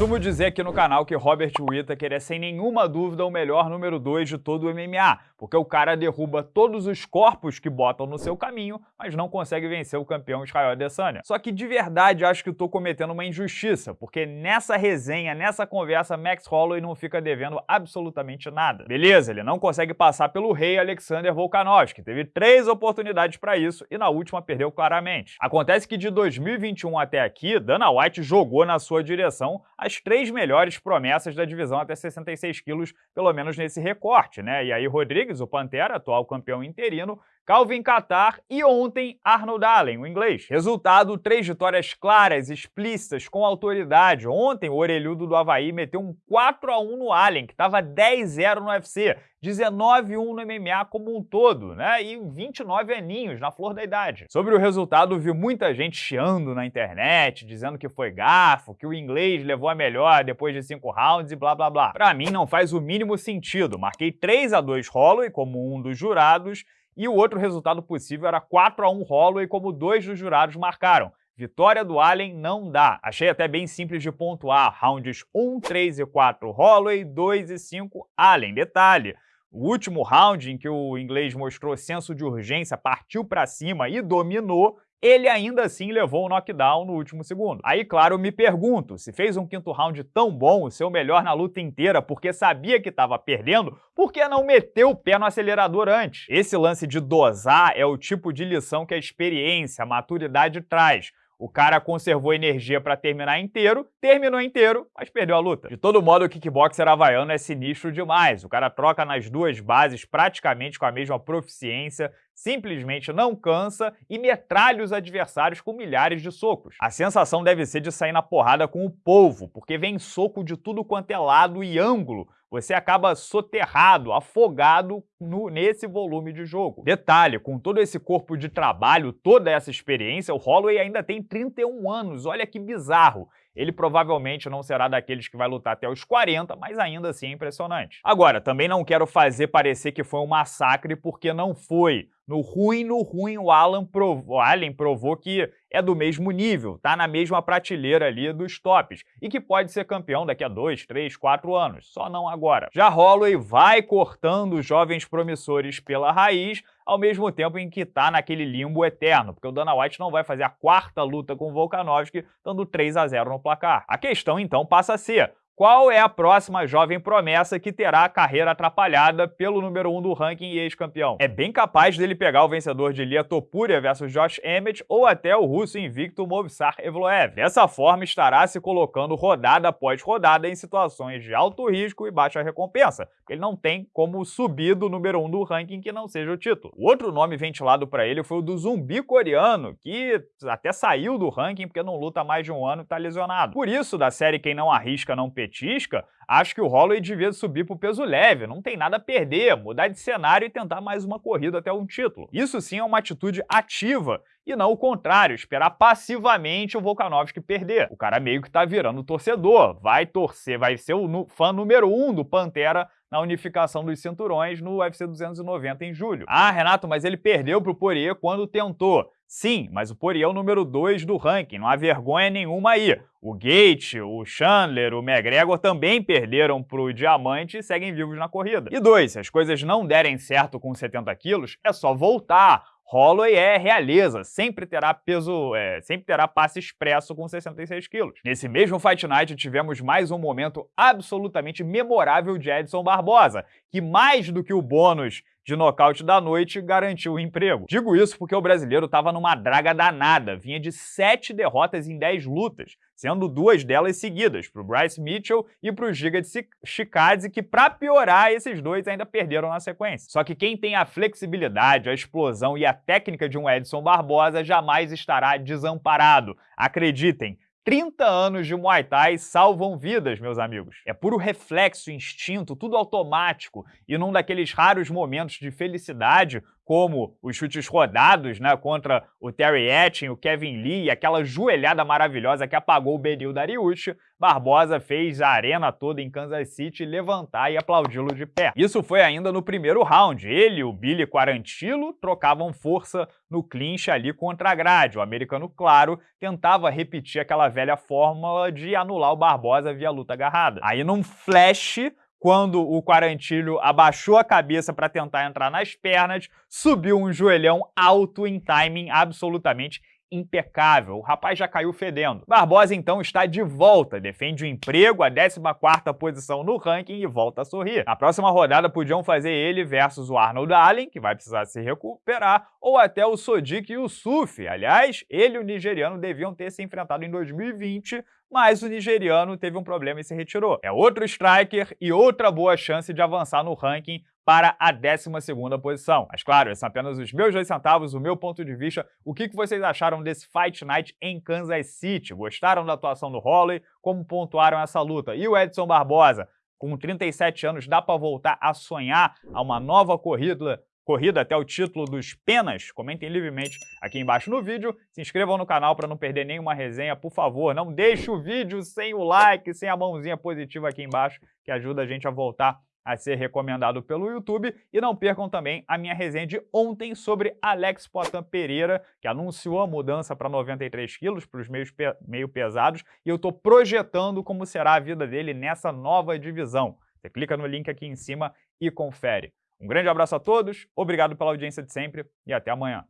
Costumo dizer aqui no canal que Robert Whittaker é sem nenhuma dúvida o melhor número 2 de todo o MMA, porque o cara derruba todos os corpos que botam no seu caminho, mas não consegue vencer o campeão Israel Adesanya. Só que de verdade acho que estou cometendo uma injustiça, porque nessa resenha, nessa conversa, Max Holloway não fica devendo absolutamente nada. Beleza, ele não consegue passar pelo rei Alexander Volkanovski, teve três oportunidades para isso e na última perdeu claramente. Acontece que de 2021 até aqui, Dana White jogou na sua direção as três melhores promessas da divisão até 66 quilos, pelo menos nesse recorte, né? E aí Rodrigues, o Pantera, atual campeão interino, Calvin Qatar e ontem Arnold Allen, o inglês. Resultado, três vitórias claras, explícitas, com autoridade. Ontem o orelhudo do Havaí meteu um 4 a 1 no Allen, que estava 10-0 no UFC, 19-1 no MMA como um todo, né? E 29 aninhos, na flor da idade. Sobre o resultado, vi muita gente chiando na internet, dizendo que foi garfo, que o inglês levou a melhor depois de cinco rounds e blá blá blá. Pra mim não faz o mínimo sentido. Marquei 3 a 2 Holloway como um dos jurados e o outro resultado possível era 4 a 1 Holloway, como dois dos jurados marcaram. Vitória do Allen não dá. Achei até bem simples de pontuar. Rounds 1, 3 e 4 Holloway, 2 e 5 Allen. Detalhe, o último round em que o inglês mostrou senso de urgência, partiu para cima e dominou, ele ainda assim levou o knockdown no último segundo. Aí, claro, eu me pergunto, se fez um quinto round tão bom, o seu melhor na luta inteira, porque sabia que estava perdendo, por que não meteu o pé no acelerador antes? Esse lance de dosar é o tipo de lição que a experiência, a maturidade traz. O cara conservou energia para terminar inteiro, terminou inteiro, mas perdeu a luta. De todo modo, o kickboxer havaiano é sinistro demais. O cara troca nas duas bases praticamente com a mesma proficiência, simplesmente não cansa e metralha os adversários com milhares de socos. A sensação deve ser de sair na porrada com o polvo, porque vem soco de tudo quanto é lado e ângulo, você acaba soterrado, afogado no, nesse volume de jogo. Detalhe, com todo esse corpo de trabalho, toda essa experiência, o Holloway ainda tem 31 anos, olha que bizarro. Ele provavelmente não será daqueles que vai lutar até os 40, mas ainda assim é impressionante. Agora, também não quero fazer parecer que foi um massacre, porque não foi. No ruim, no ruim, o Alan provou, Allen provou que é do mesmo nível, tá na mesma prateleira ali dos tops, e que pode ser campeão daqui a 2, 3, 4 anos, só não agora. Já Holloway vai cortando jovens promissores pela raiz, ao mesmo tempo em que tá naquele limbo eterno, porque o Dana White não vai fazer a quarta luta com o Volkanovski, dando 3 a 0 no placar. A questão então passa a ser, qual é a próxima jovem promessa que terá a carreira atrapalhada pelo número 1 um do ranking e ex-campeão? É bem capaz dele pegar o vencedor de Lia Topuria versus Josh Emmett ou até o russo invicto Movsar Evloev. Dessa forma, estará se colocando rodada após rodada em situações de alto risco e baixa recompensa, porque ele não tem como subir do número 1 um do ranking que não seja o título. O outro nome ventilado para ele foi o do zumbi coreano, que até saiu do ranking porque não luta mais de um ano e está lesionado. Por isso, da série Quem Não Arrisca Não Petir, petisca, acho que o Holloway devia subir para o peso leve, não tem nada a perder, mudar de cenário e tentar mais uma corrida até um título. Isso sim é uma atitude ativa e não o contrário, esperar passivamente o Volkanovski perder. O cara meio que tá virando torcedor, vai torcer, vai ser o fã número um do Pantera na unificação dos cinturões no UFC 290 em julho. Ah, Renato, mas ele perdeu para o Poirier quando tentou. Sim, mas o Poirier é o número 2 do ranking, não há vergonha nenhuma aí. O Gate, o Chandler, o McGregor também perderam para o Diamante e seguem vivos na corrida. E dois, se as coisas não derem certo com 70 quilos, é só voltar. Holloway é realeza, sempre terá peso, é, sempre terá passe expresso com 66 quilos. Nesse mesmo Fight Night tivemos mais um momento absolutamente memorável de Edson Barbosa, que mais do que o bônus de nocaute da noite garantiu o emprego. Digo isso porque o brasileiro estava numa draga danada, vinha de sete derrotas em dez lutas, sendo duas delas seguidas, para o Bryce Mitchell e para o Giga de Chikadze, que para piorar, esses dois ainda perderam na sequência. Só que quem tem a flexibilidade, a explosão e a técnica de um Edson Barbosa jamais estará desamparado. Acreditem, 30 anos de Muay Thai salvam vidas, meus amigos. É puro reflexo, instinto, tudo automático, e num daqueles raros momentos de felicidade, como os chutes rodados né, contra o Terry Etting, o Kevin Lee, e aquela joelhada maravilhosa que apagou o Benil Dariush, Barbosa fez a arena toda em Kansas City levantar e aplaudi-lo de pé. Isso foi ainda no primeiro round. Ele e o Billy Quarantilo trocavam força no clinch ali contra a grade. O americano, claro, tentava repetir aquela velha fórmula de anular o Barbosa via luta agarrada. Aí num flash, quando o Quarantilho abaixou a cabeça para tentar entrar nas pernas, subiu um joelhão alto em timing absolutamente impecável. O rapaz já caiu fedendo. Barbosa, então, está de volta, defende o emprego, a 14ª posição no ranking e volta a sorrir. Na próxima rodada podiam fazer ele versus o Arnold Allen, que vai precisar se recuperar, ou até o Sodiq Yusuf. Aliás, ele e o nigeriano deviam ter se enfrentado em 2020, mas o nigeriano teve um problema e se retirou. É outro striker e outra boa chance de avançar no ranking para a 12ª posição. Mas claro, esses são apenas os meus dois centavos, o meu ponto de vista. O que vocês acharam desse Fight Night em Kansas City? Gostaram da atuação do Holloway? Como pontuaram essa luta? E o Edson Barbosa? Com 37 anos, dá para voltar a sonhar a uma nova corrida corrida até o título dos Penas, comentem livremente aqui embaixo no vídeo, se inscrevam no canal para não perder nenhuma resenha, por favor, não deixe o vídeo sem o like, sem a mãozinha positiva aqui embaixo, que ajuda a gente a voltar a ser recomendado pelo YouTube. E não percam também a minha resenha de ontem sobre Alex Potan Pereira, que anunciou a mudança para 93 quilos, para os meios pe meio pesados, e eu estou projetando como será a vida dele nessa nova divisão. Você clica no link aqui em cima e confere. Um grande abraço a todos, obrigado pela audiência de sempre e até amanhã.